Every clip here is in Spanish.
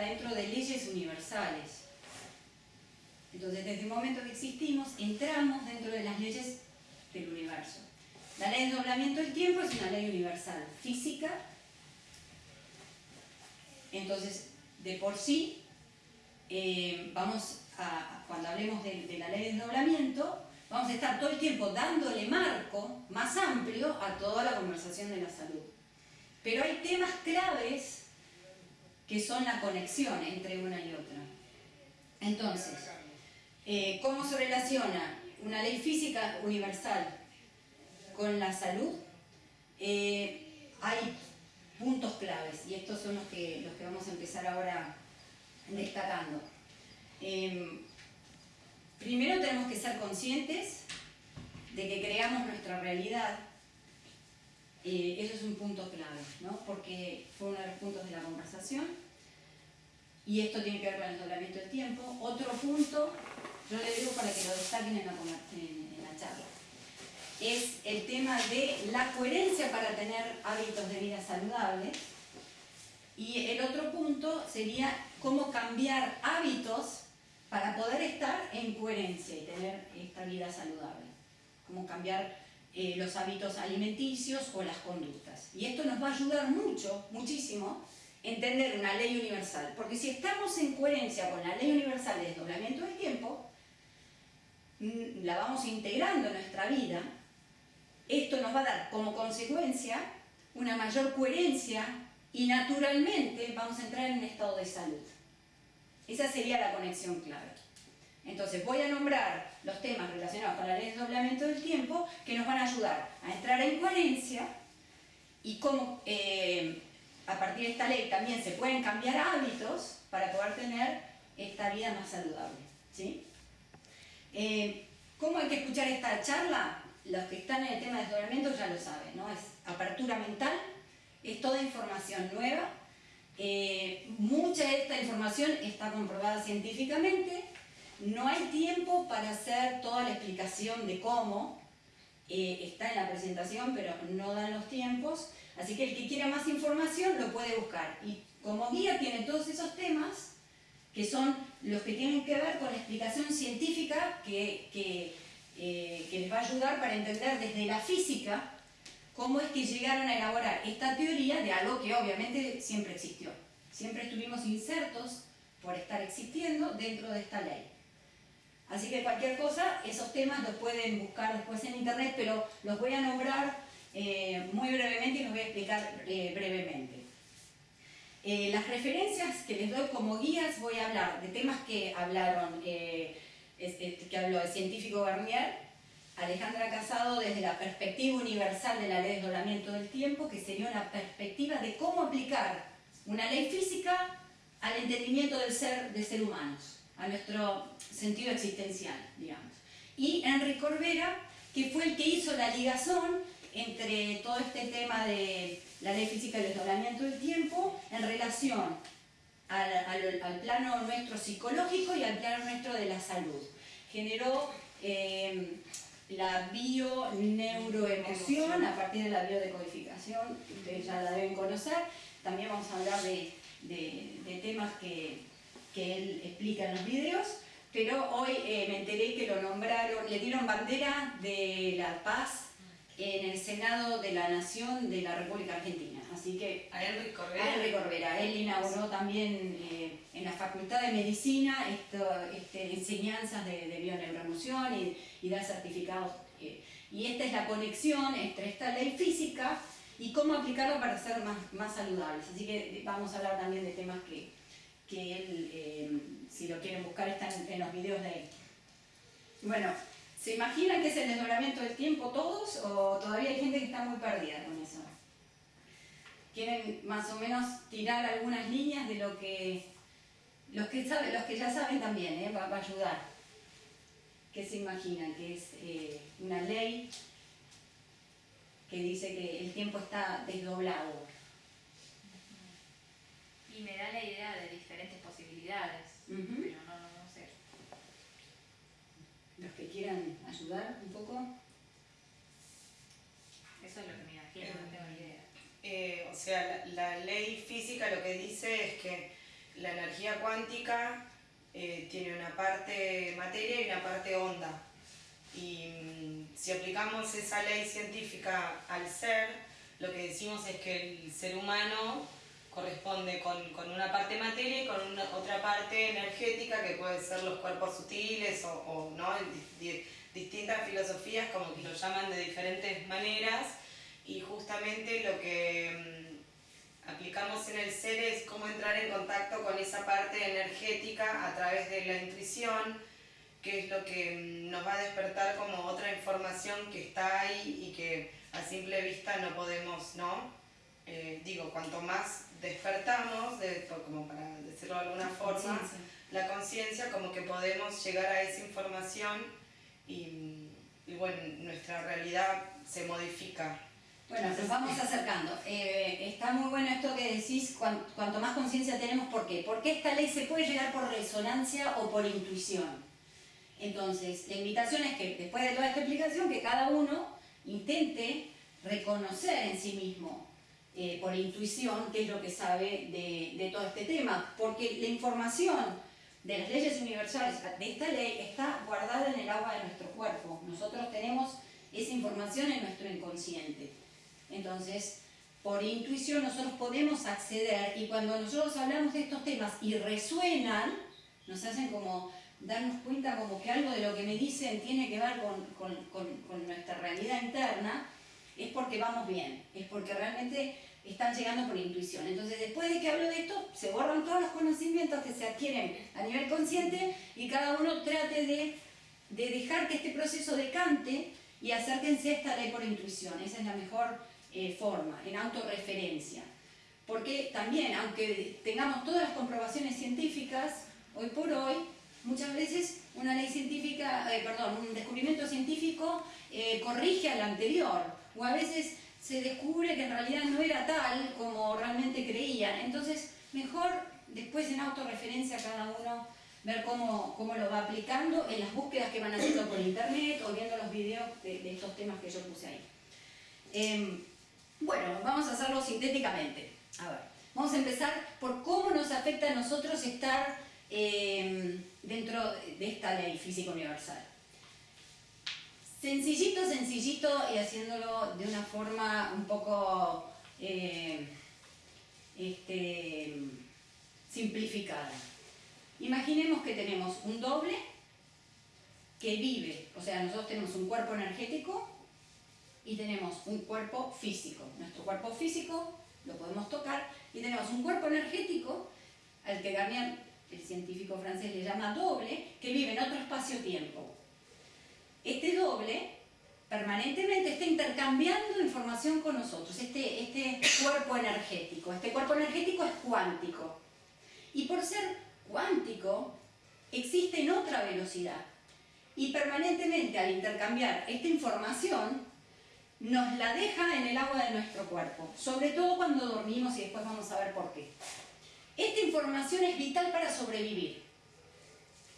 dentro de leyes universales. Entonces, desde el momento que existimos, entramos dentro de las leyes del universo. La ley de doblamiento del tiempo es una ley universal, física. Entonces, de por sí, eh, cuando hablemos de, de la ley de desdoblamiento, vamos a estar todo el tiempo dándole marco más amplio a toda la conversación de la salud. Pero hay temas claves que son la conexión entre una y otra. Entonces, eh, ¿cómo se relaciona una ley física universal con la salud? Eh, hay puntos claves y estos son los que, los que vamos a empezar ahora destacando. Em, primero tenemos que ser conscientes de que creamos nuestra realidad. Eh, eso es un punto clave, ¿no? porque fue uno de los puntos de la conversación. Y esto tiene que ver con el doblamiento del tiempo. Otro punto, yo le digo para que lo destaquen en la, en la charla, es el tema de la coherencia para tener hábitos de vida saludables. Y el otro punto sería cómo cambiar hábitos para poder estar en coherencia y tener esta vida saludable. Cómo cambiar eh, los hábitos alimenticios o las conductas. Y esto nos va a ayudar mucho, muchísimo, entender una ley universal. Porque si estamos en coherencia con la ley universal de desdoblamiento del tiempo, mm, la vamos integrando en nuestra vida, esto nos va a dar como consecuencia una mayor coherencia y naturalmente vamos a entrar en un estado de salud. Esa sería la conexión clave. Entonces voy a nombrar los temas relacionados con la ley de desdoblamiento del tiempo que nos van a ayudar a entrar en coherencia y cómo eh, a partir de esta ley también se pueden cambiar hábitos para poder tener esta vida más saludable. ¿sí? Eh, ¿Cómo hay que escuchar esta charla? Los que están en el tema de desdoblamiento ya lo saben, ¿no? Es apertura mental, es toda información nueva, eh, mucha de esta información está comprobada científicamente, no hay tiempo para hacer toda la explicación de cómo, eh, está en la presentación pero no dan los tiempos, así que el que quiera más información lo puede buscar y como guía tiene todos esos temas que son los que tienen que ver con la explicación científica que, que, eh, que les va a ayudar para entender desde la física cómo es que llegaron a elaborar esta teoría de algo que obviamente siempre existió. Siempre estuvimos insertos por estar existiendo dentro de esta ley. Así que cualquier cosa, esos temas los pueden buscar después en internet, pero los voy a nombrar eh, muy brevemente y los voy a explicar eh, brevemente. Eh, las referencias que les doy como guías voy a hablar de temas que hablaron, que habló el científico Garnier, Alejandra Casado desde la perspectiva universal de la ley de desdoblamiento del tiempo, que sería una perspectiva de cómo aplicar una ley física al entendimiento del ser de ser humanos, a nuestro sentido existencial, digamos. Y Enrique Corbera, que fue el que hizo la ligación entre todo este tema de la ley física del desdoblamiento del tiempo en relación al, plano nuestro psicológico y al plano nuestro de la salud. Generó eh, la bio-neuroemoción a partir de la biodecodificación, ustedes ya la deben conocer. También vamos a hablar de, temas que, él explica en los videos, pero hoy eh, me enteré que lo nombraron, le dieron bandera de la paz en el Senado de la Nación de la República Argentina. Así que a Enrique Corbera. A Enrique Corbera. Él inauguró también eh, en la Facultad de Medicina esto, este, enseñanzas de, de y, y da certificados. Eh, y esta es la conexión entre esta ley física y cómo aplicarla para ser más, más saludables. Así que vamos a hablar también de temas que, que él, eh, si lo quieren buscar, están en los videos de él. Bueno, ¿Se imaginan que es el desdoblamiento del tiempo todos o todavía hay gente que está muy perdida con eso? ¿Quieren más o menos tirar algunas líneas de lo que los que, saben, los que ya saben también, ¿eh? va, a ayudar? ¿Qué se imaginan? Que es eh, una ley que dice que el tiempo está desdoblado. Y me da la idea de diferentes posibilidades, pero no, no, no sé los que quieran ayudar un poco. Eso es lo que me imagino, no tengo idea. Eh, o sea, la, ley física lo que dice es que la energía cuántica eh, tiene una parte materia y una parte onda. Y mm, si aplicamos esa ley científica al ser, lo que decimos es que el ser humano corresponde con, con una parte materia y con una, otra parte energética que puede ser los cuerpos sutiles o, o ¿no? distintas filosofías como que lo llaman de diferentes maneras y justamente lo que mm, aplicamos en el ser es cómo entrar en contacto con esa parte energética a través de la intuición, que es lo que mm, nos va a despertar como otra información que está ahí y que a simple vista no podemos, ¿no? Eh, digo, cuanto más despertamos, de, como para decirlo de alguna forma, la conciencia, como que podemos llegar a esa información y, bueno, nuestra realidad se modifica. Bueno, nos vamos acercando. Eh, está muy bueno esto que decís, cuanto, más conciencia tenemos, ¿por qué? Porque esta ley se puede llegar por resonancia o por intuición. Entonces, la invitación es que después de toda esta explicación, que cada uno intente reconocer en sí mismo eh, por intuición qué es lo que sabe de, todo este tema, porque la información de las leyes universales, de esta ley, está guardada en el agua de nuestro cuerpo. Nosotros tenemos esa información en nuestro inconsciente. Entonces, por intuición nosotros podemos acceder y cuando nosotros hablamos de estos temas y resuenan, nos hacen como darnos cuenta como que algo de lo que me dicen tiene que ver con, con nuestra realidad interna, es porque vamos bien, es porque realmente están llegando por intuición. Entonces, después de que hablo de esto, se borran todos los conocimientos que se adquieren a nivel consciente y cada uno trate de, dejar que este proceso decante y acérquense a esta ley por intuición. Esa es la mejor eh, forma, en autorreferencia. Porque también, aunque tengamos todas las comprobaciones científicas, hoy por hoy, muchas veces una ley científica, eh, perdón, un descubrimiento científico eh, corrige al anterior, o a veces se descubre que en realidad no era tal como realmente creían. Entonces, mejor después en autorreferencia cada uno ver cómo, cómo, lo va aplicando en las búsquedas que van haciendo por internet o viendo los videos de, estos temas que yo puse ahí. Em, bueno, vamos a hacerlo sintéticamente. A ver, vamos a empezar por cómo nos afecta a nosotros estar em, dentro de esta ley física universal. Sencillito, sencillito y haciéndolo de una forma un poco eh, este, simplificada. Imaginemos que tenemos un doble que vive, o sea, nosotros tenemos un cuerpo energético y tenemos un cuerpo físico. Nuestro cuerpo físico lo podemos tocar y tenemos un cuerpo energético al que Garnier, el científico francés, le llama doble, que vive en otro espacio-tiempo este doble permanentemente está intercambiando información con nosotros, este, este cuerpo energético. Este cuerpo energético es cuántico. Y por ser cuántico, existe en otra velocidad. Y permanentemente al intercambiar esta información, nos la deja en el agua de nuestro cuerpo, sobre todo cuando dormimos y después vamos a ver por qué. Esta información es vital para sobrevivir.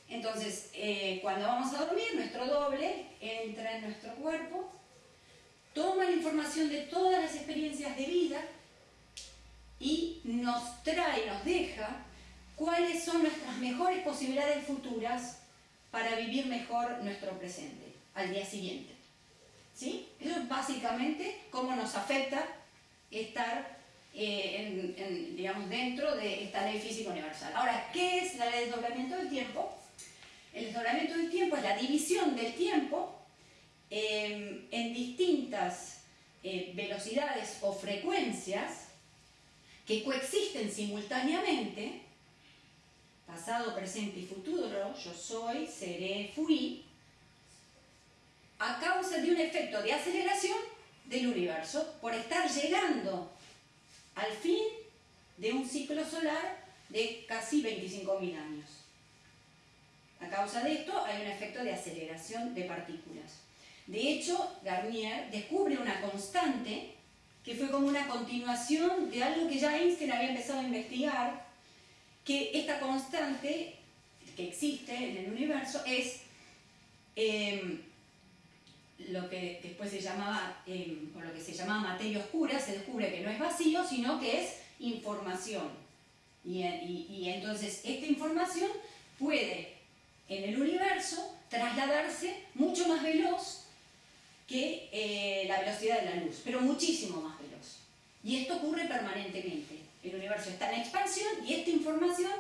Entonces, eh, cuando vamos a dormir, nuestro doble entra en nuestro cuerpo, toma la información de todas las experiencias de vida y nos trae, nos deja cuáles son nuestras mejores posibilidades futuras para vivir mejor nuestro presente al día siguiente. ¿Sí? Eso es básicamente cómo nos afecta estar eh, digamos, dentro de esta ley física universal. Ahora, ¿qué es la ley de desdoblamiento del tiempo? El desdoblamiento del tiempo es la división del tiempo em, en distintas eh, velocidades o frecuencias que coexisten simultáneamente, pasado, presente y futuro, yo soy, seré, fui, a causa de un efecto de aceleración del universo por estar llegando al fin de un ciclo solar de casi 25.000 años. A causa de esto hay un efecto de aceleración de partículas. De hecho, Garnier descubre una constante que fue como una continuación de algo que ya Einstein había empezado a investigar, que esta constante que existe en el universo es em, lo que después se llamaba, em, lo que se llamaba materia oscura, se descubre que no es vacío, sino que es información. Y, entonces esta información puede en el universo trasladarse mucho más veloz que eh, la velocidad de la luz, pero muchísimo más veloz. Y esto ocurre permanentemente. El universo está en expansión y esta información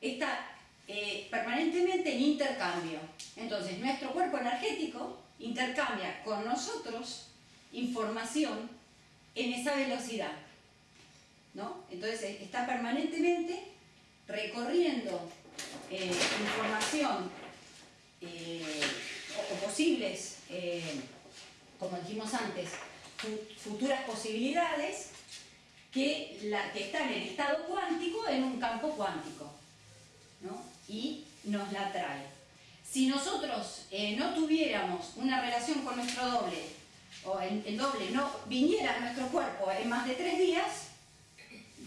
está eh, permanentemente en intercambio. Entonces, nuestro cuerpo energético intercambia con nosotros información en esa velocidad. ¿no? Entonces, está permanentemente recorriendo eh, información eh, o, posibles, como dijimos antes, futuras posibilidades que, la, que están en estado cuántico en un campo cuántico y nos la trae. Si nosotros eh, no tuviéramos una relación con nuestro doble, o el, doble no viniera a nuestro cuerpo en más de tres días,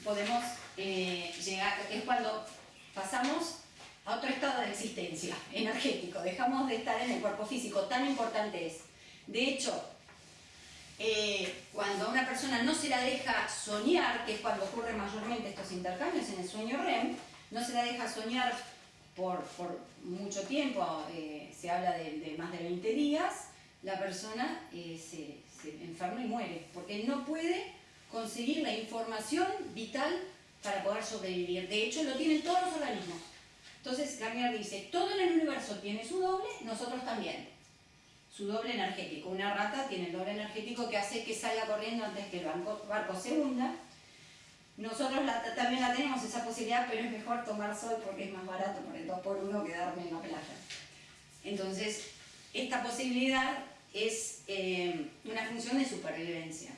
podemos eh, llegar, es cuando pasamos a otro estado de existencia energético, dejamos de estar en el cuerpo físico, tan importante es. De hecho, eh, cuando a una persona no se la deja soñar, que es cuando ocurren mayormente estos intercambios en el sueño REM, no se la deja soñar por, mucho tiempo, eh, se habla de, más de 20 días, la persona eh, se, enferma y muere, porque no puede conseguir la información vital para poder sobrevivir. De hecho, lo tienen todos los organismos. Entonces, Garnier dice, todo en el universo tiene su doble, nosotros también. Su doble energético. Una rata tiene el doble energético que hace que salga corriendo antes que el barco se hunda nosotros también la tenemos esa posibilidad, pero es mejor tomar sol porque es más barato por el 2 por 1 quedarme en la playa. Entonces, esta posibilidad es eh, una función de supervivencia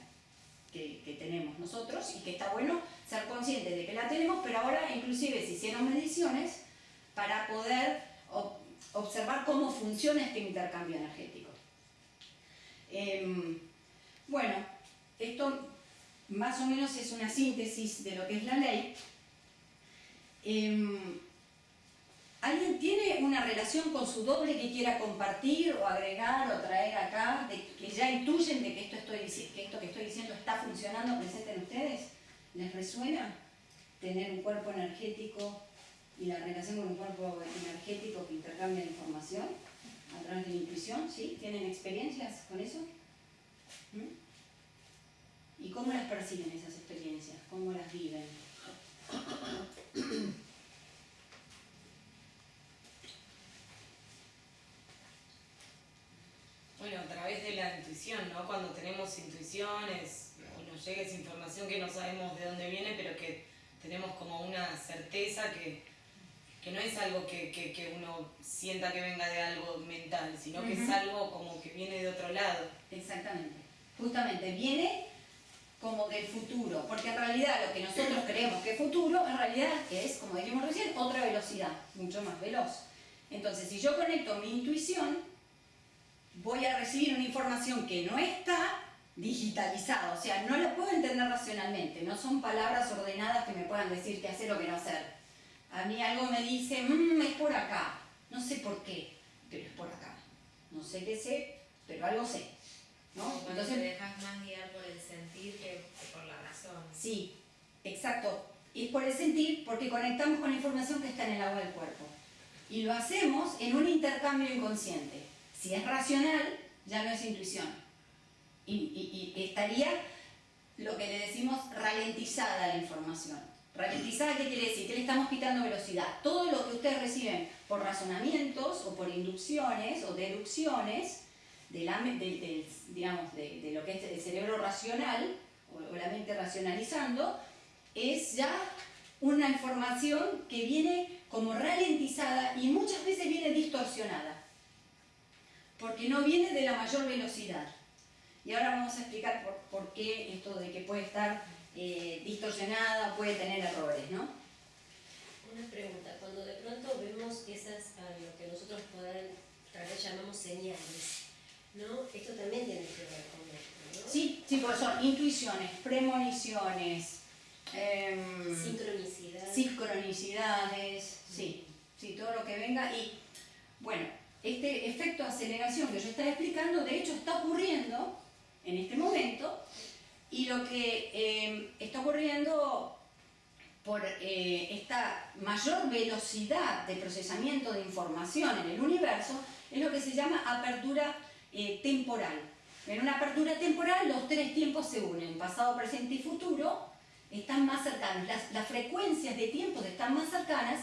que, que, tenemos nosotros y que está bueno ser conscientes de que la tenemos, pero ahora inclusive se hicieron mediciones para poder observar cómo funciona este intercambio energético. Em, bueno, esto más o menos es una síntesis de lo que es la ley. Em, ¿Alguien tiene una relación con su doble que quiera compartir o agregar o traer acá, que ya intuyen de que esto, que esto que estoy diciendo está funcionando presente en ustedes? ¿Les resuena tener un cuerpo energético y la relación con un cuerpo energético que intercambia información a través de la intuición? ¿Sí? ¿Tienen experiencias con eso? ¿Mm? ¿Y cómo las perciben esas experiencias? ¿Cómo las viven? Bueno, a través de la intuición, ¿no? Cuando tenemos intuiciones nos llega esa información que no sabemos de dónde viene, pero que tenemos como una certeza que, no es algo que, uno sienta que venga de algo mental, sino que es algo como que viene de otro lado. Exactamente. Justamente, viene como del futuro, porque en realidad lo que nosotros creemos que es futuro, en realidad es, como dijimos recién, otra velocidad, mucho más veloz. Entonces, si yo conecto mi intuición, voy a recibir una información que no está digitalizada, o sea, no la puedo entender racionalmente, no son palabras ordenadas que me puedan decir qué hacer o qué no hacer. A mí algo me dice, mmm, es por acá, no sé por qué, pero es por acá. No sé qué sé, pero algo sé. Entonces te dejas más guiar por el sentir que, por la razón. Sí, exacto. Y es por el sentir porque conectamos con la información que está en el agua del cuerpo. Y lo hacemos en un intercambio inconsciente. Si es racional, ya no es intuición. Y, estaría lo que le decimos ralentizada la información. Ralentizada, ¿qué quiere decir? Que le estamos quitando velocidad. Todo lo que ustedes reciben por razonamientos o por inducciones o deducciones de, digamos, de, lo que es el cerebro racional, o, la mente racionalizando, es ya una información que viene como ralentizada y muchas veces viene distorsionada, porque no viene de la mayor velocidad. Y ahora vamos a explicar por, qué esto de que puede estar eh, distorsionada puede tener errores, ¿no? Una pregunta, cuando de pronto vemos esas, lo que nosotros poder, tal vez llamamos señales, ¿no? Esto también tiene que ver con esto, ¿no? Sí, sí, porque son intuiciones, premoniciones, em, sincronicidades. sincronicidades, sí, sí, todo lo que venga y, bueno, este efecto de aceleración que yo estaba explicando, de hecho está ocurriendo en este momento y lo que em, está ocurriendo por eh, esta mayor velocidad de procesamiento de información en el universo, es lo que se llama apertura eh, temporal. En una apertura temporal los tres tiempos se unen, pasado, presente y futuro, están más cercanos, las, frecuencias de tiempos están más cercanas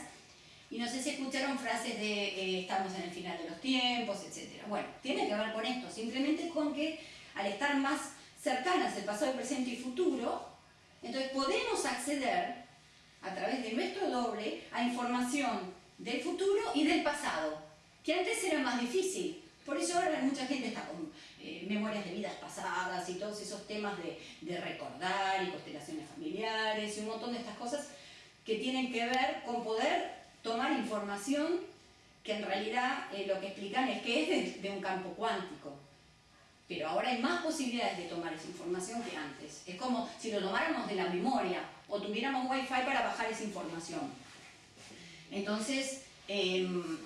y no sé si escucharon frases de eh, estamos en el final de los tiempos, etc. Bueno, tiene que ver con esto, simplemente con que al estar más cercanas el pasado, presente y futuro, entonces podemos acceder a través de nuestro doble a información del futuro y del pasado, que antes era más difícil. Por eso ahora mucha gente está con eh, memorias de vidas pasadas y todos esos temas de, recordar y constelaciones familiares y un montón de estas cosas que tienen que ver con poder tomar información que en realidad eh, lo que explican es que es de, un campo cuántico. Pero ahora hay más posibilidades de tomar esa información que antes. Es como si lo tomáramos de la memoria o tuviéramos wifi para bajar esa información. Entonces, em,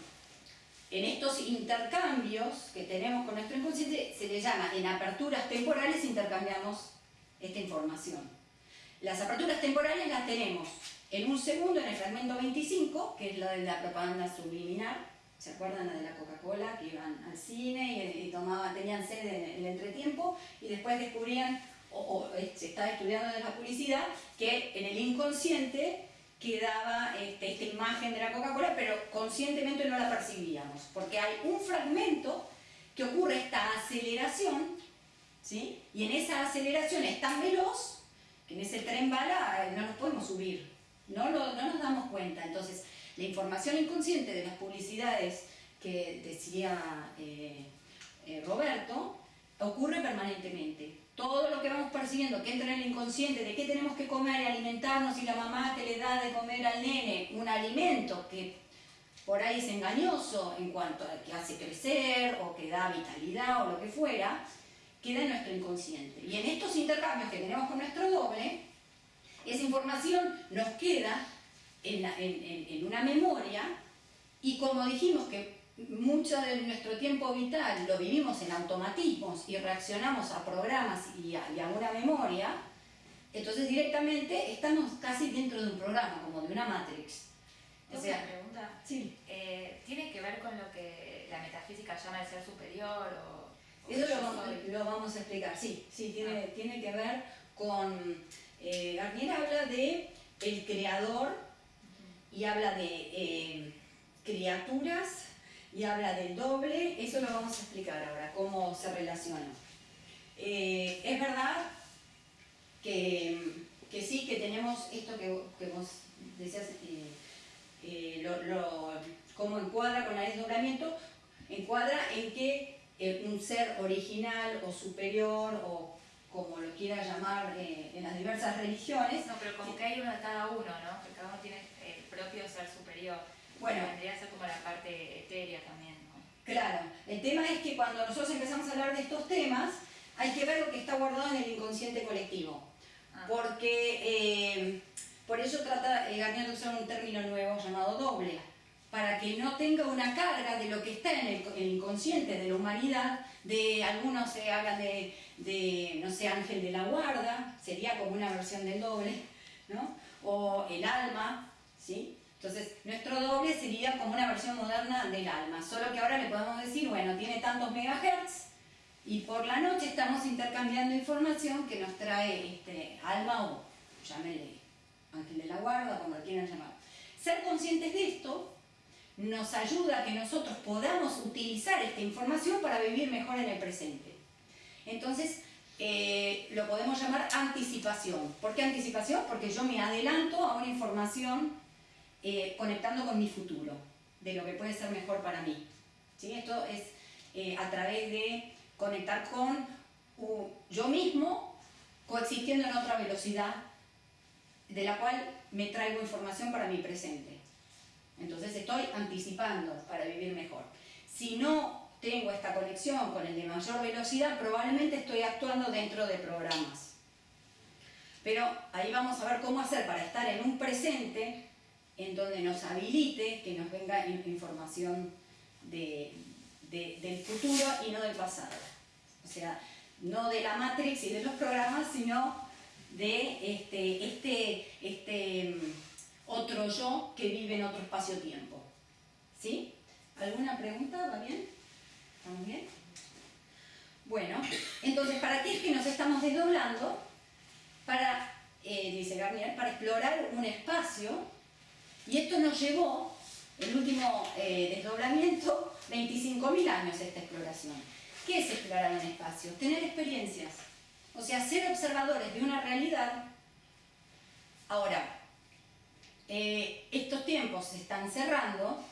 en estos intercambios que tenemos con nuestro inconsciente, se le llama, en aperturas temporales intercambiamos esta información. Las aperturas temporales las tenemos en un segundo en el fragmento 25, que es la de la propaganda subliminal, ¿se acuerdan de la Coca-Cola? Que iban al cine y, tomaban, tenían sed en el entretiempo y después descubrían, o, se estaba estudiando de la publicidad, que en el inconsciente quedaba este, esta imagen de la Coca-Cola, pero conscientemente no la percibíamos, porque hay un fragmento que ocurre esta aceleración, ¿sí? y en esa aceleración es tan veloz que en ese tren bala eh, no nos podemos subir, no, no nos damos cuenta. Entonces, la información inconsciente de las publicidades que decía eh, eh, Roberto ocurre permanentemente todo lo que vamos percibiendo que entra en el inconsciente de qué tenemos que comer y alimentarnos y la mamá que le da de comer al nene un alimento que por ahí es engañoso en cuanto a que hace crecer o que da vitalidad o lo que fuera, queda en nuestro inconsciente. Y en estos intercambios que tenemos con nuestro doble, esa información nos queda en, en una memoria y como dijimos que mucho de nuestro tiempo vital lo vivimos en automatismos y reaccionamos a programas y a, una memoria, entonces directamente estamos casi dentro de un programa, como de una matrix. O sea, una pregunta. Sí. Eh, ¿Tiene que ver con lo que la metafísica llama el ser superior? O, Eso lo vamos, a explicar, sí, sí, tiene, ah. tiene que ver con... Eh, Garnier habla de el creador y habla de eh, criaturas y habla del doble, eso lo vamos a explicar ahora, cómo se relaciona. Eh, es verdad que, sí, que tenemos esto que, vos decías, eh, cómo encuadra con el desdoblamiento, encuadra en que un ser original o superior o como lo quiera llamar en las diversas religiones. No, pero como que hay uno de cada uno, ¿no? Que cada uno tiene propio ser superior. Bueno, vendría a ser como la parte etérea también. Claro, el tema es que cuando nosotros empezamos a hablar de estos temas, hay que ver lo que está guardado en el inconsciente colectivo. Ah. Porque eh, por eso trata eh, Garnier de usar un término nuevo llamado doble, para que no tenga una carga de lo que está en el, inconsciente de la humanidad, de algunos se hablan de, de, no sé, ángel de la guarda, sería como una versión del doble, ¿no? O el alma, Entonces, nuestro doble sería como una versión moderna del alma, solo que ahora le podemos decir, bueno, tiene tantos megahertz y por la noche estamos intercambiando información que nos trae este, alma o, llámenle, ángel de la guarda, como lo quieran llamar. Ser conscientes de esto nos ayuda a que nosotros podamos utilizar esta información para vivir mejor en el presente. Entonces, eh, lo podemos llamar anticipación. ¿Por qué anticipación? Porque yo me adelanto a una información eh, conectando con mi futuro, de lo que puede ser mejor para mí. ¿Sí? Esto es eh, a través de conectar con yo mismo, coexistiendo en otra velocidad, de la cual me traigo información para mi presente. Entonces estoy anticipando para vivir mejor. Si no tengo esta conexión con el de mayor velocidad, probablemente estoy actuando dentro de programas. Pero ahí vamos a ver cómo hacer para estar en un presente en donde nos habilite que nos venga información del futuro y no del pasado. O sea, no de la Matrix y de los programas, sino de este, este, este otro yo que vive en otro espacio-tiempo. ¿Sí? ¿Alguna pregunta? ¿Va bien? ¿Estamos bien? Bueno, entonces, ¿para qué es que nos estamos desdoblando? Para, eh, dice Garnier, para explorar un espacio, y esto nos llevó, el último eh, desdoblamiento, 25.000 años esta exploración. ¿Qué es explorar un espacio? Tener experiencias, o sea, ser observadores de una realidad. Ahora, eh, estos tiempos se están cerrando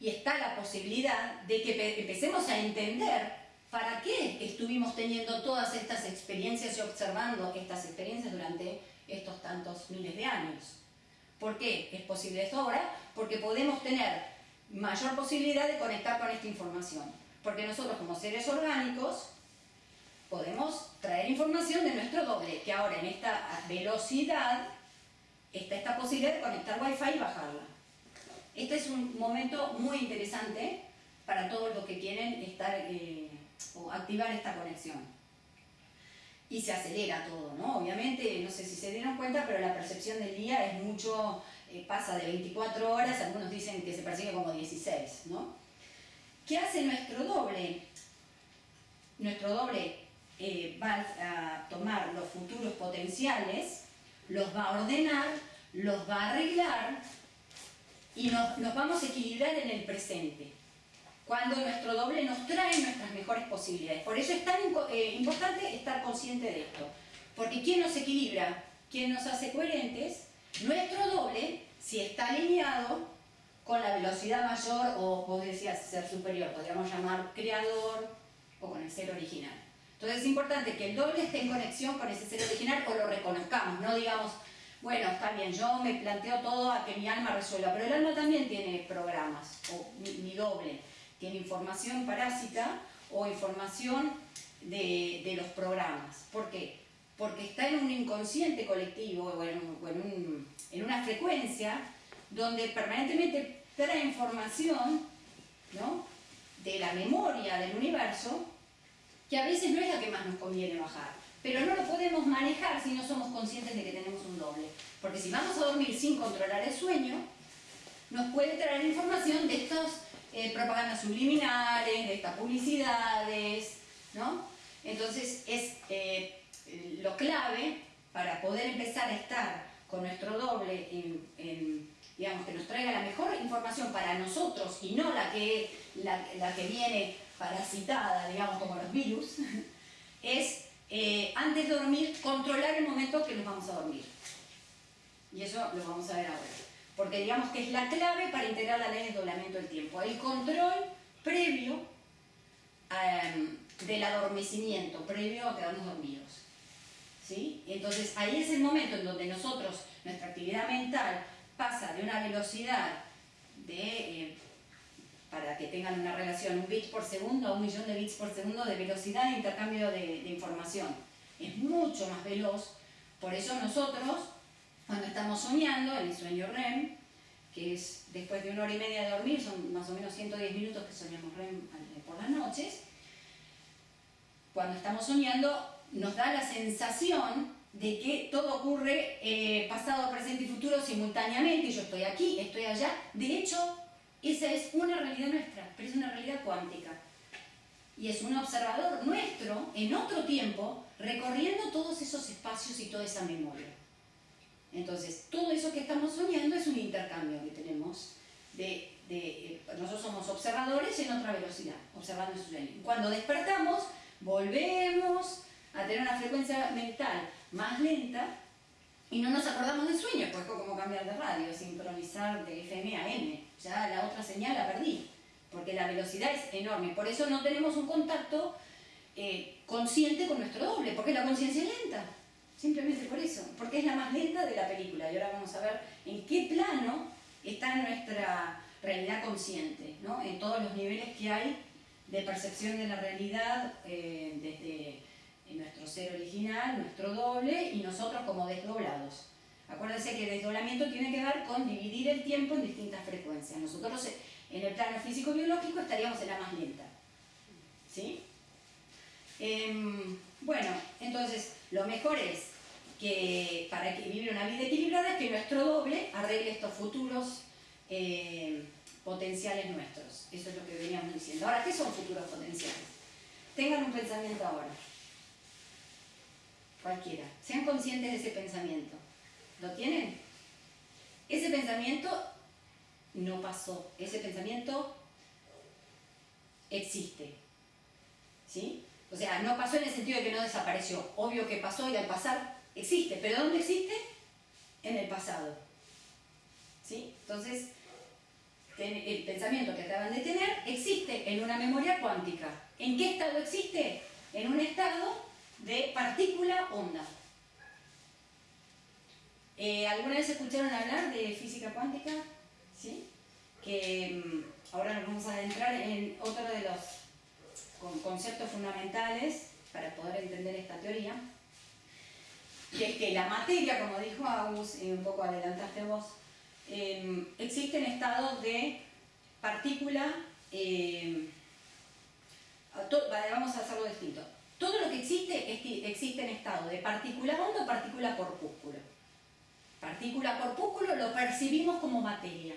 y está la posibilidad de que empecemos a entender para qué estuvimos teniendo todas estas experiencias y observando estas experiencias durante estos tantos miles de años. ¿Por qué es posible esto ahora? Porque podemos tener mayor posibilidad de conectar con esta información. Porque nosotros como seres orgánicos podemos traer información de nuestro doble, que ahora en esta velocidad está esta posibilidad de conectar Wi-Fi y bajarla. Este es un momento muy interesante para todos los que quieren estar eh, o activar esta conexión. Y se acelera todo, ¿no? Obviamente, no sé si se dieron cuenta, pero la percepción del día es mucho, eh, pasa de 24 horas, algunos dicen que se percibe como 16, ¿no? ¿Qué hace nuestro doble? Nuestro doble eh, va a tomar los futuros potenciales los va a ordenar, los va a arreglar y nos, vamos a equilibrar en el presente. Cuando nuestro doble nos trae nuestras mejores posibilidades. Por eso es tan eh, importante estar consciente de esto. Porque ¿quién nos equilibra? ¿Quién nos hace coherentes? Nuestro doble, si está alineado con la velocidad mayor o, vos decías, ser superior, podríamos llamar creador o con el ser original. Entonces es importante que el doble esté en conexión con ese ser original o lo reconozcamos, no digamos, bueno, está bien, yo me planteo todo a que mi alma resuelva, pero el alma también tiene programas, o mi, doble, tiene información parásita o información de, los programas. ¿Por qué? Porque está en un inconsciente colectivo o en, en una frecuencia donde permanentemente trae información ¿no? de la memoria del universo que a veces no es la que más nos conviene bajar. Pero no lo podemos manejar si no somos conscientes de que tenemos un doble. Porque si vamos a dormir sin controlar el sueño, nos puede traer información de estas eh, propagandas subliminales, de estas publicidades, ¿no? Entonces es eh, lo clave para poder empezar a estar con nuestro doble digamos, que nos traiga la mejor información para nosotros y no la que, la que viene parasitada, digamos, como los virus, es eh, antes de dormir controlar el momento que nos vamos a dormir. Y eso lo vamos a ver ahora. Porque digamos que es la clave para integrar la ley de doblamiento del tiempo. El control previo em, del adormecimiento, previo a quedarnos dormidos. ¿Sí? Entonces ahí es el momento en donde nosotros, nuestra actividad mental pasa de una velocidad de eh, para que tengan una relación, un bit por segundo a un millón de bits por segundo de velocidad de intercambio de, información. Es mucho más veloz, por eso nosotros, cuando estamos soñando, en el sueño REM, que es después de una hora y media de dormir, son más o menos 110 minutos que soñamos REM eh, por las noches, cuando estamos soñando nos da la sensación de que todo ocurre eh, pasado, presente y futuro simultáneamente, yo estoy aquí, estoy allá, de hecho esa es una realidad nuestra, pero es una realidad cuántica. Y es un observador nuestro, en otro tiempo, recorriendo todos esos espacios y toda esa memoria. Entonces, todo eso que estamos soñando es un intercambio que tenemos de nosotros somos observadores en otra velocidad, observando su sueño. Cuando despertamos, volvemos a tener una frecuencia mental más lenta y no nos acordamos del sueño, pues como cambiar de radio, sincronizar de FM a M. Ya la otra señal la perdí, porque la velocidad es enorme. Por eso no tenemos un contacto eh, consciente con nuestro doble, porque la conciencia es lenta. Simplemente por eso, porque es la más lenta de la película. Y ahora vamos a ver en qué plano está nuestra realidad consciente, ¿no? en todos los niveles que hay de percepción de la realidad, eh, desde nuestro ser original, nuestro doble y nosotros como desdoblados. Acuérdense que el desdoblamiento tiene que ver con dividir el tiempo en distintas frecuencias. Nosotros en el plano físico-biológico estaríamos en la más lenta. ¿Sí? Em, bueno, entonces lo mejor es que para que vivir una vida equilibrada es que nuestro doble arregle estos futuros eh, potenciales nuestros. Eso es lo que veníamos diciendo. Ahora, ¿qué son futuros potenciales? Tengan un pensamiento ahora. Cualquiera. Sean conscientes de ese pensamiento. ¿Lo tienen? Ese pensamiento no pasó. Ese pensamiento existe. ¿Sí? O sea, no pasó en el sentido de que no desapareció. Obvio que pasó y al pasar existe. ¿Pero dónde existe? En el pasado. ¿Sí? Entonces, el pensamiento que acaban de tener existe en una memoria cuántica. ¿En qué estado existe? En un estado de partícula onda. Eh, ¿Alguna vez escucharon hablar de física cuántica? ¿Sí? Que mm, ahora nos vamos a adentrar en otro de los conceptos fundamentales para poder entender esta teoría, que es que la materia, como dijo Agus, y un poco adelantaste vos, em, existe en estado de partícula, em, vamos a hacerlo distinto, todo lo que existe existe en estado de partícula onda o partícula corpúsculo. Partícula corpúsculo lo percibimos como materia.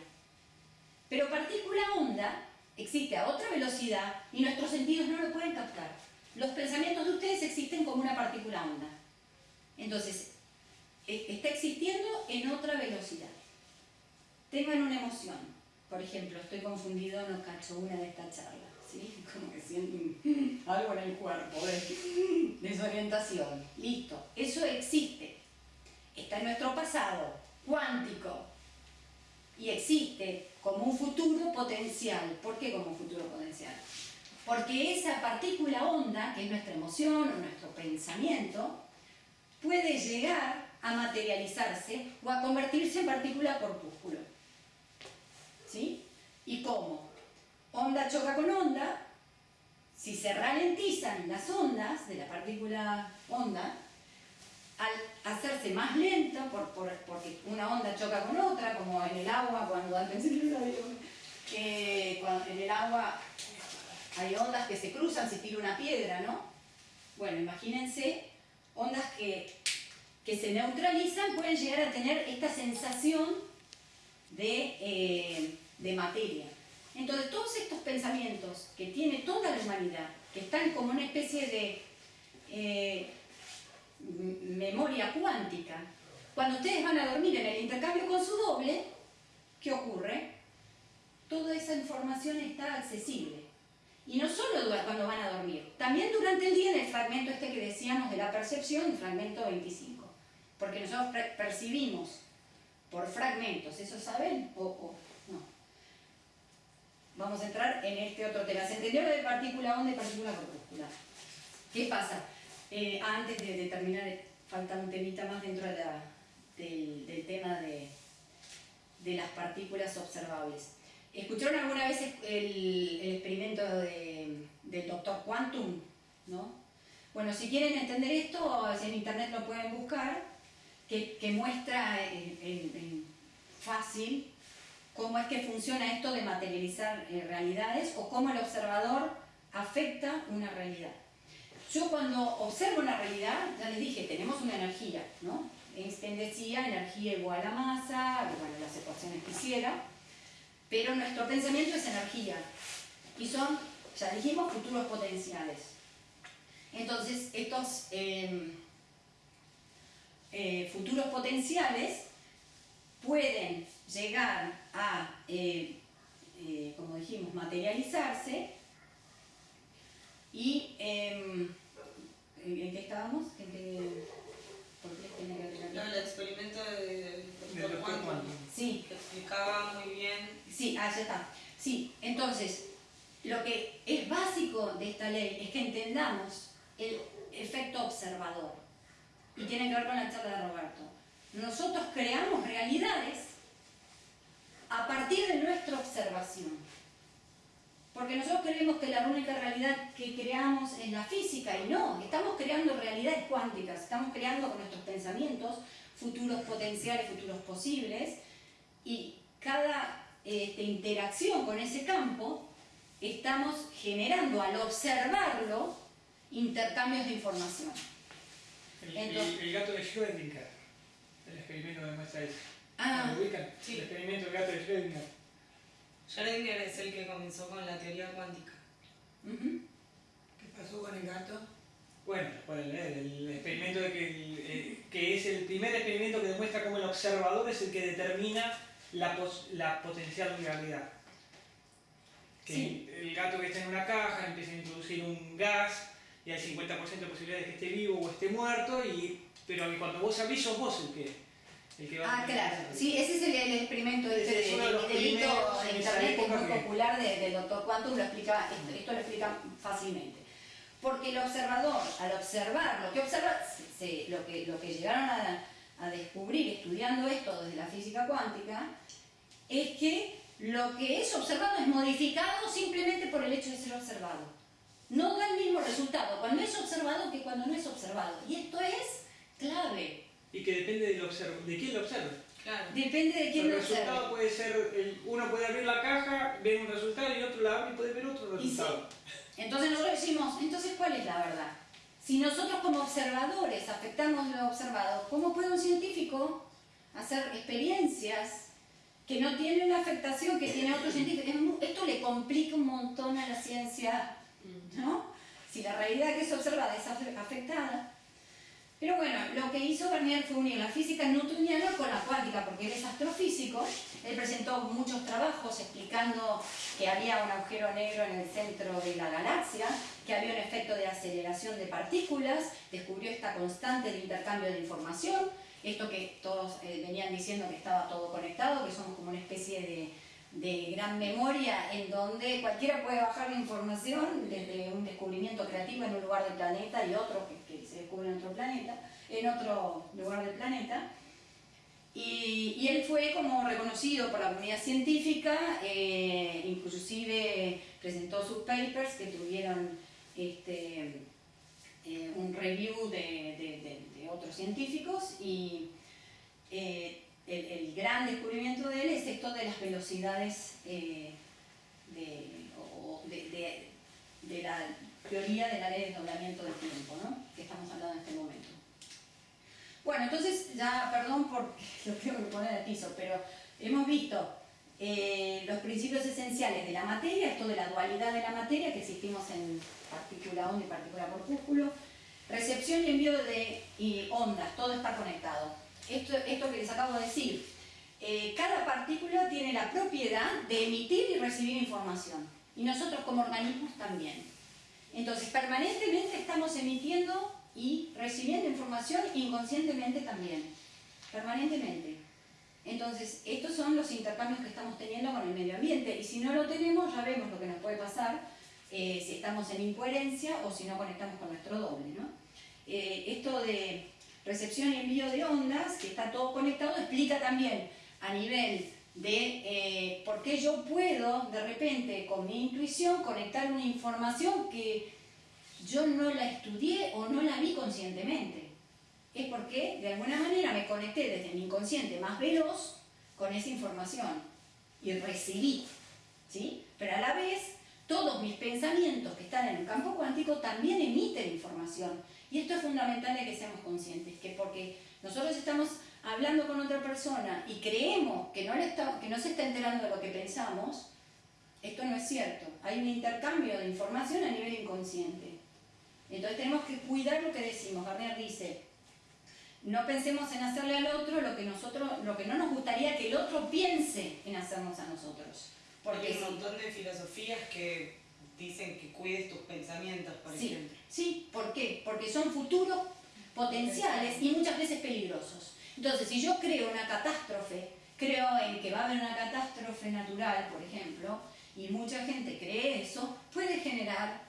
Pero partícula onda existe a otra velocidad y nuestros sentidos no lo pueden captar. Los pensamientos de ustedes existen como una partícula onda. Entonces, e, está existiendo en otra velocidad. Tengan una emoción. Por ejemplo, estoy confundido, no cacho una de esta charla. Como que sienten algo en el cuerpo, desorientación. Listo, eso existe. Está en nuestro pasado, cuántico. Y existe como un futuro potencial. ¿Por qué como un futuro potencial? Porque esa partícula onda, que es nuestra emoción o nuestro pensamiento, puede llegar a materializarse o a convertirse en partícula corpúsculo. ¿Sí? ¿Y cómo? onda choca con onda, si se ralentizan las ondas de la partícula onda, al hacerse más lenta, por, porque una onda choca con otra, como en el agua, cuando antes que en el agua hay ondas que se cruzan si tira una piedra, ¿no? Bueno, imagínense ondas que, que se neutralizan pueden llegar a tener esta sensación de, eh, de materia. Entonces, todos estos pensamientos que tiene toda la humanidad, que están como una especie de eh, memoria cuántica, cuando ustedes van a dormir en el intercambio con su doble, ¿qué ocurre? Toda esa información está accesible. Y no solo cuando van a dormir, también durante el día en el fragmento este que decíamos de la percepción, fragmento 25. Porque nosotros percibimos por fragmentos, ¿eso saben? O, vamos a entrar en este otro tema. ¿Se entendió lo de partícula onda y partícula corpúscula? ¿Qué pasa? Eh, antes de, terminar, falta un temita más dentro del, tema de, las partículas observables. ¿Escucharon alguna vez el, experimento del doctor Quantum? ¿no? Bueno, si quieren entender esto, en internet lo pueden buscar, que, muestra en fácil cómo es que funciona esto de materializar eh, realidades o cómo el observador afecta una realidad. Yo cuando observo una realidad, ya les dije, tenemos una energía, ¿no? Einstein decía energía igual a masa, bueno, las ecuaciones que hiciera, pero nuestro pensamiento es energía y son, ya dijimos, futuros potenciales. Entonces, estos em, eh, futuros potenciales pueden llegar a, eh, eh, como dijimos, materializarse y em, ¿en qué estábamos? ¿En qué, ¿Por qué tiene que No, el experimento del doctor Sí. Que explicaba muy bien. Sí, ah, está. Sí, entonces, lo que es básico de esta ley es que entendamos el efecto observador. Y tiene que ver con la charla de Roberto. Nosotros creamos realidades a partir de nuestra observación. Porque nosotros creemos que la única realidad que creamos es la física y no, estamos creando realidades cuánticas, estamos creando con nuestros pensamientos futuros potenciales, futuros posibles y cada este, interacción con ese campo estamos generando al observarlo intercambios de información. El, gato de Schrödinger, el experimento demuestra eso. Ah, ubican? Sí. El experimento del gato de Schrödinger. Schrödinger es el que comenzó con la teoría cuántica. ¿Qué pasó con el gato? Bueno, pueden leer. El experimento de que, eh, que, es el primer experimento que demuestra cómo el observador es el que determina la, la potencial realidad. Que el gato que está en una caja empieza a introducir un gas y hay 50% de posibilidades de que esté vivo o esté muerto, y, pero cuando vos abrís sos vos el que, el que va Ah, claro. Sí, ese es el, experimento este de, delito en internet que es muy popular del doctor Quantum, lo explica, esto, lo explica fácilmente. Porque el observador, al observar lo que observa, lo, que, lo que llegaron a, a descubrir estudiando esto desde la física cuántica, es que lo que es observado es modificado simplemente por el hecho de ser observado. No da el mismo resultado cuando es observado que cuando no es observado. Y esto es clave. Y que depende de quién lo observa. Claro. Depende de quién lo observa. El resultado puede ser, uno puede abrir la caja, ver un resultado y otro la abre y puede ver otro resultado. Entonces nosotros decimos, entonces ¿cuál es la verdad? Si nosotros como observadores afectamos lo observado, ¿cómo puede un científico hacer experiencias que no tienen la afectación que tiene otro científico? Esto le complica un montón a la ciencia, ¿no? Si la realidad que es observada es afectada. Pero bueno, lo que hizo Garnier fue unir la física newtoniana con la cuántica, porque él es astrofísico. Él presentó muchos trabajos explicando que había un agujero negro en el centro de la galaxia, que había un efecto de aceleración de partículas, descubrió esta constante de intercambio de información, esto que todos eh, venían diciendo que estaba todo conectado, que somos como una especie de, de gran memoria en donde cualquiera puede bajar la información desde un descubrimiento creativo en un lugar del planeta y otro que, se descubre en otro planeta, en otro lugar del planeta. Y, él fue como reconocido por la comunidad científica, eh, inclusive presentó sus papers que tuvieron este, eh, un review de, de, otros científicos y eh, el, gran descubrimiento de él es esto de las velocidades eh, de, la teoría de la ley de desdoblamiento del tiempo, ¿no? que estamos hablando en este momento. Bueno, entonces ya, perdón por lo que poner al piso, pero hemos visto eh, los principios esenciales de la materia, esto de la dualidad de la materia, que existimos en partícula onda y partícula corpúsculo, recepción y envío de ondas, todo está conectado esto, esto que les acabo de decir, eh, cada partícula tiene la propiedad de emitir y recibir información. Y nosotros como organismos también. Entonces, permanentemente estamos emitiendo y recibiendo información inconscientemente también. Permanentemente. Entonces, estos son los intercambios que estamos teniendo con el medio ambiente. Y si no lo tenemos, ya vemos lo que nos puede pasar eh, si estamos en incoherencia o si no conectamos con nuestro doble. ¿no? Eh, esto de recepción y envío de ondas, que está todo conectado, explica también a nivel de eh, por qué yo puedo de repente con mi intuición conectar una información que yo no la estudié o no la vi conscientemente. Es porque de alguna manera me conecté desde mi inconsciente más veloz con esa información y recibí. ¿sí? Pero a la vez todos mis pensamientos que están en el campo cuántico también emiten información y esto es fundamental de que seamos conscientes, que porque nosotros estamos hablando con otra persona y creemos que no, está, que no se está enterando de lo que pensamos, esto no es cierto. Hay un intercambio de información a nivel inconsciente. Entonces tenemos que cuidar lo que decimos. Garnier dice, no pensemos en hacerle al otro lo que, nosotros, lo que no nos gustaría que el otro piense en hacernos a nosotros. Porque Hay un montón de filosofías que dicen que cuides tus pensamientos, por sí, ejemplo. Sí, ¿por qué? Porque son futuros potenciales y muchas veces peligrosos. Entonces, si yo creo una catástrofe, creo en que va a haber una catástrofe natural, por ejemplo, y mucha gente cree eso, puede generar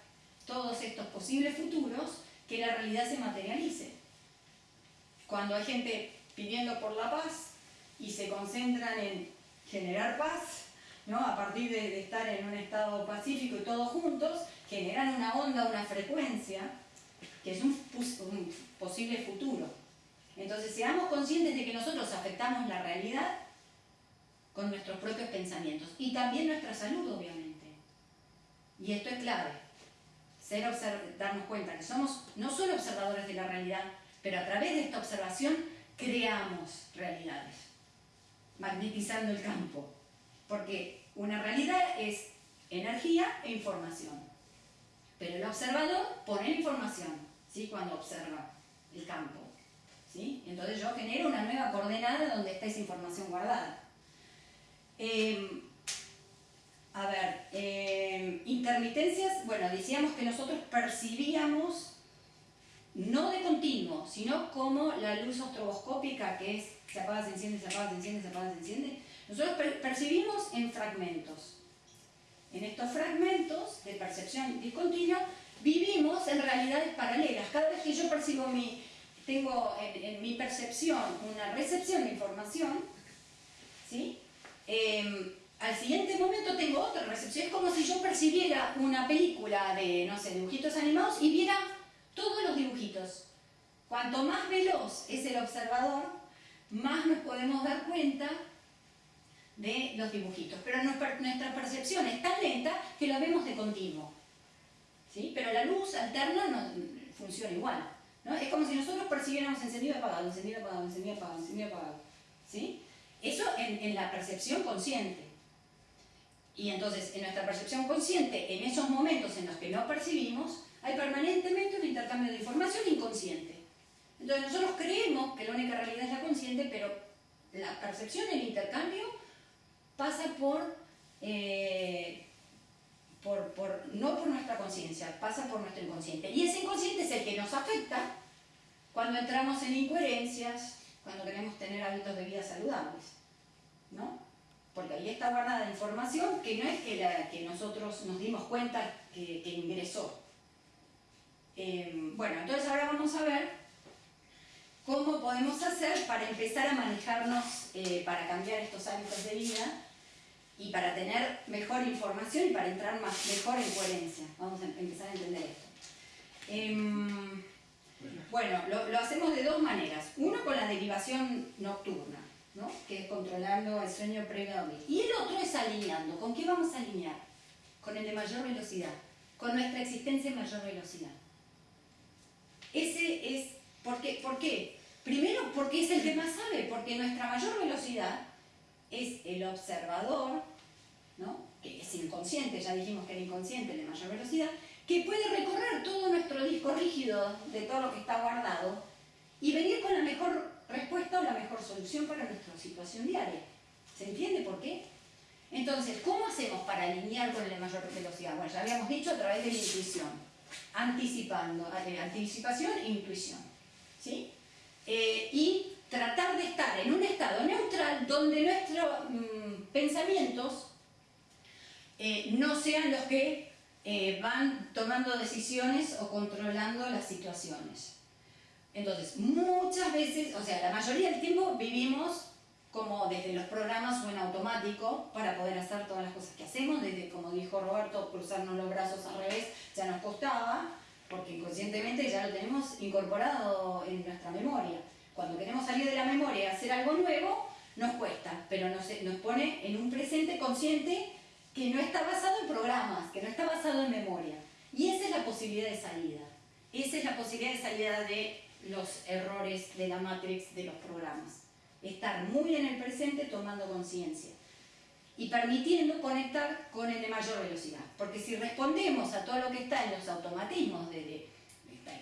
todos estos posibles futuros que la realidad se materialice. Cuando hay gente pidiendo por la paz y se concentran en generar paz, ¿no? a partir de, estar en un estado pacífico y todos juntos, generan una onda, una frecuencia, que es un, posible futuro. Entonces, seamos conscientes de que nosotros afectamos la realidad con nuestros propios pensamientos y también nuestra salud, obviamente. Y esto es clave, ser darnos cuenta que somos no solo observadores de la realidad, Pero a través de esta observación creamos realidades, magnetizando el campo. Porque una realidad es energía e información. Pero el observador pone información, ¿sí? Cuando observa el campo. ¿sí? Entonces yo genero una nueva coordenada donde está esa información guardada. Em, a ver, em, intermitencias, bueno, decíamos que nosotros percibíamos no de continuo, sino como la luz estroboscópica que es se apaga, se enciende, se apaga, se enciende, se apaga, se enciende. Nosotros percibimos en fragmentos. En estos fragmentos de percepción discontinua vivimos en realidades paralelas. Cada vez que yo percibo mi, tengo en, mi percepción una recepción de información, ¿sí? Em, al siguiente momento tengo otra recepción. Es como si yo percibiera una película de, no sé, dibujitos animados y viera todos los dibujitos. Cuanto más veloz es el observador, más nos podemos dar cuenta de los dibujitos. Pero nuestra percepción es tan lenta que lo vemos de continuo. ¿Sí? Pero la luz alterna no, funciona igual. ¿no? Es como si nosotros percibiéramos encendido apagado, encendido apagado, encendido apagado, encendido apagado. ¿Sí? Eso en, en la percepción consciente. Y entonces, en nuestra percepción consciente, en esos momentos en los que no percibimos, hay permanentemente un intercambio de información inconsciente. Entonces nosotros creemos que la única realidad es la consciente, pero la percepción, el intercambio, pasa por, eh, por, no por nuestra conciencia, pasa por nuestro inconsciente. Y ese inconsciente es el que nos afecta cuando entramos en incoherencias, cuando queremos tener hábitos de vida saludables. ¿no? Porque ahí está guardada información que no es que, la, que nosotros nos dimos cuenta que ingresó, Em, bueno, entonces ahora vamos a ver cómo podemos hacer para empezar a manejarnos, eh, para cambiar estos hábitos de vida y para tener mejor información y para entrar más, mejor en coherencia. Vamos a empezar a entender esto. Em, bueno, lo, hacemos de dos maneras. Uno con la derivación nocturna, ¿no? que es controlando el sueño previo a. Y el otro es alineando. ¿Con qué vamos a alinear? Con el de mayor velocidad, con nuestra existencia en mayor velocidad. Ese es, ¿por qué? ¿por qué? Primero porque es el que más sabe, porque nuestra mayor velocidad es el observador, ¿no? que es inconsciente, ya dijimos que era inconsciente de mayor velocidad, que puede recorrer todo nuestro disco rígido de todo lo que está guardado y venir con la mejor respuesta o la mejor solución para nuestra situación diaria. ¿Se entiende por qué? Entonces, ¿cómo hacemos para alinear con de mayor velocidad? Bueno, ya habíamos dicho a través de la intuición anticipando, eh, anticipación e intuición. ¿sí? Eh, y tratar de estar en un estado neutral donde nuestros mm, pensamientos eh, no sean los que van tomando decisiones o controlando las situaciones. Entonces, muchas veces, o sea, la mayoría del tiempo vivimos como desde los programas o en automático para poder hacer todas las cosas que hacemos, desde, como dijo Roberto, cruzarnos los brazos al revés ya nos costaba, porque inconscientemente ya lo tenemos incorporado en nuestra memoria. Cuando queremos salir de la memoria y hacer algo nuevo, nos cuesta, pero nos, nos pone en un presente consciente que no está basado en programas, que no está basado en memoria. Y esa es la posibilidad de salida. Esa es la posibilidad de salida de los errores de la matrix de los programas estar muy en el presente tomando conciencia y permitiendo conectar con el de mayor velocidad. Porque si respondemos a todo lo que está en los automatismos de,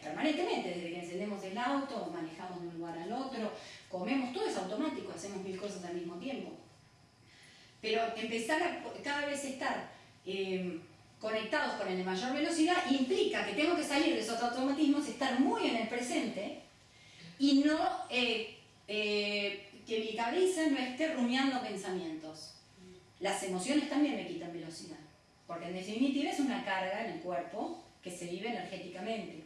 permanentemente, desde que encendemos el auto, manejamos de un lugar al otro, comemos, todo es automático, hacemos mil cosas al mismo tiempo. Pero empezar a cada vez estar eh, conectados con el de mayor velocidad implica que tengo que salir de esos automatismos, estar muy en el presente y no eh, eh, que mi cabeza no esté rumiando pensamientos. Las emociones también me quitan velocidad, porque en definitiva es una carga en el cuerpo que se vive energéticamente.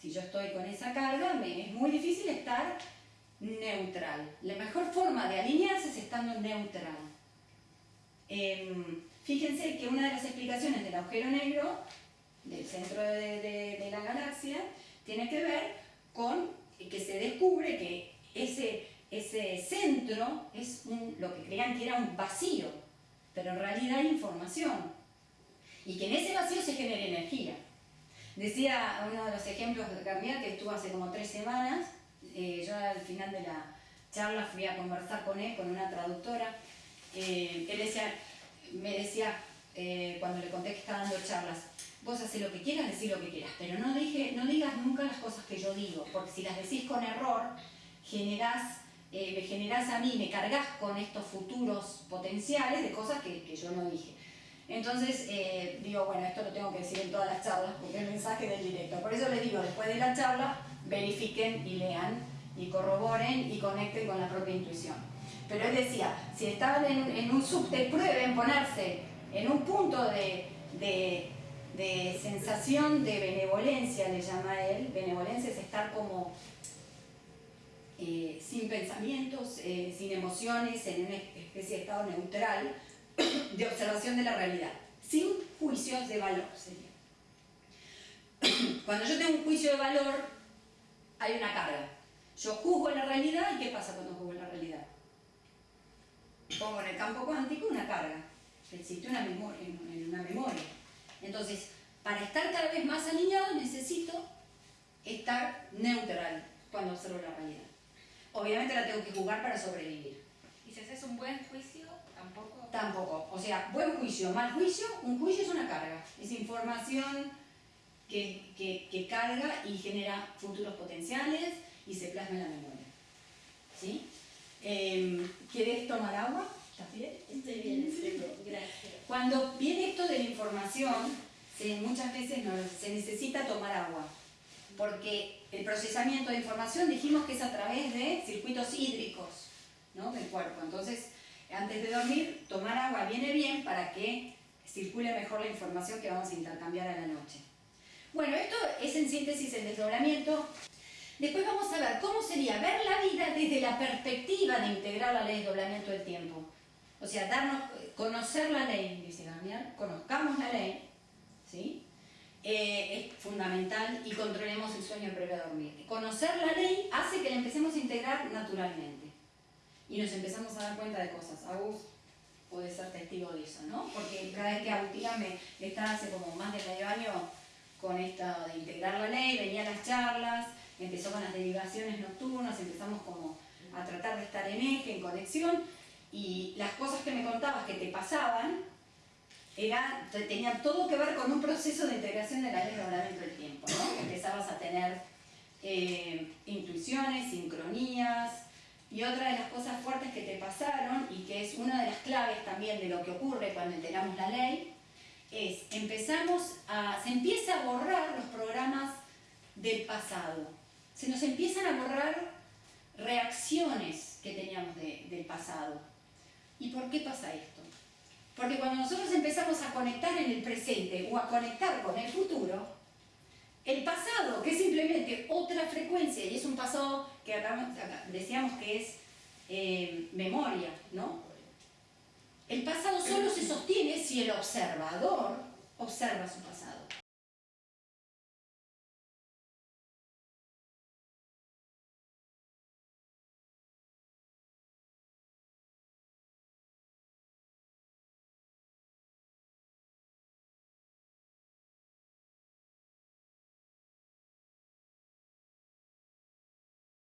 Si yo estoy con esa carga, me es muy difícil estar neutral. La mejor forma de alinearse es estando neutral. Em, fíjense que una de las explicaciones del agujero negro, del centro de, de la galaxia, tiene que ver con que se descubre que ese ese centro es lo que creían que era un vacío, pero en realidad hay información. Y que en ese vacío se genera energía. Decía uno de los ejemplos de Carmier que estuvo hace como tres semanas eh, yo al final de la charla fui a conversar con él, con una traductora, eh, él decía, me decía, eh, cuando le conté que estaba dando charlas, vos haces lo que quieras, decís lo que quieras, pero no, dije, no digas nunca las cosas que yo digo, porque si las decís con error, generás, me generás a mí, me cargas con estos futuros potenciales de cosas que, que yo no dije. Entonces, eh, digo, bueno, esto lo tengo que decir en todas las charlas porque el mensaje del directo. Por eso les digo, después de la charla, verifiquen y lean y corroboren y conecten con la propia intuición. Pero él decía, si estaban en, un subte, prueben ponerse en un punto de, sensación de benevolencia, le llama él. Benevolencia es estar como eh, sin pensamientos, eh, sin emociones, en una especie de estado neutral de observación de la realidad, sin juicios de valor sería. Cuando yo tengo un juicio de valor, hay una carga. Yo juzgo la realidad y ¿qué pasa cuando juzgo la realidad? Pongo en el campo cuántico una carga, existe una memoria, en una memoria. Entonces, para estar cada vez más alineado necesito estar neutral cuando observo la realidad. Obviamente la tengo que jugar para sobrevivir. ¿Y si haces un buen juicio? Tampoco. Tampoco. O sea, buen juicio, mal juicio, un juicio es una carga. Es información que, que, carga y genera futuros potenciales y se plasma en la memoria. ¿Sí? Em, ¿Quieres tomar agua? ¿Estás bien? Estoy bien, estoy bien. Gracias. Cuando viene esto de la información, muchas veces no, se necesita tomar agua. Porque el procesamiento de información dijimos que es a través de circuitos hídricos ¿no? del cuerpo. Entonces, antes de dormir, tomar agua viene bien para que circule mejor la información que vamos a intercambiar a la noche. Bueno, esto es en síntesis el desdoblamiento. Después vamos a ver cómo sería ver la vida desde la perspectiva de integrar la ley de desdoblamiento del tiempo. O sea, darnos, conocer la ley, dice Daniel, conozcamos la ley, ¿sí? Eh, es fundamental y controlemos el sueño previo a dormir. Conocer la ley hace que la empecemos a integrar naturalmente y nos empezamos a dar cuenta de cosas. Agus puede ser testigo de eso, ¿no? Porque cada vez que Agustina me está hace como más de medio año con esto de integrar la ley, venía a las charlas, empezó con las derivaciones nocturnas, empezamos como a tratar de estar en eje, en conexión, y las cosas que me contabas que te pasaban, era, tenían todo que ver con un proceso de integración de la ley de del tiempo, ¿no? Empezabas a tener eh, intuiciones, sincronías, y otra de las cosas fuertes que te pasaron, y que es una de las claves también de lo que ocurre cuando integramos la ley, es empezamos a, se empieza a borrar los programas del pasado. Se nos empiezan a borrar reacciones que teníamos del pasado. ¿Y por qué pasa esto? Porque cuando nosotros empezamos a conectar en el presente o a conectar con el futuro, el pasado, que es simplemente otra frecuencia, y es un pasado que decíamos que es eh, memoria, ¿no? El pasado solo se sostiene si el observador observa su pasado.